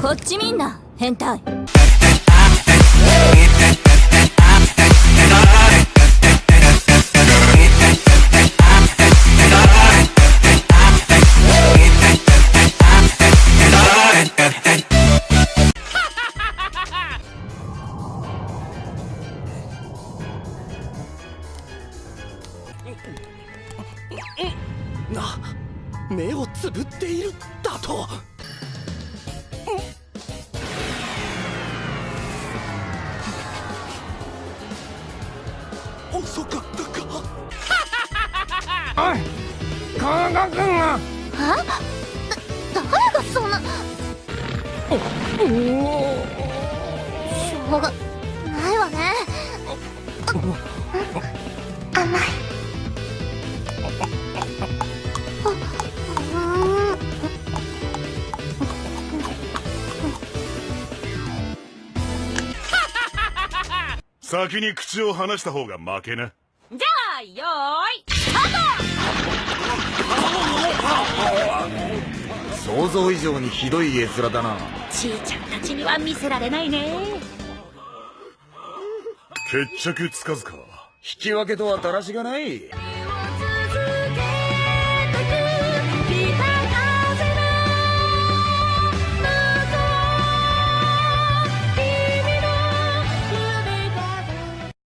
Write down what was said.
こっちみん。な変態な目をつぶっているだと。遅かったか。おい加賀君は。あだ誰がそんな？しょうがないわね。甘い先に口を離した方が負けな。じゃあよーいスター想像以上にひどい絵面だな。トちーちゃんたちには見せられないね。決着つかずか。引き分けとはだらしがない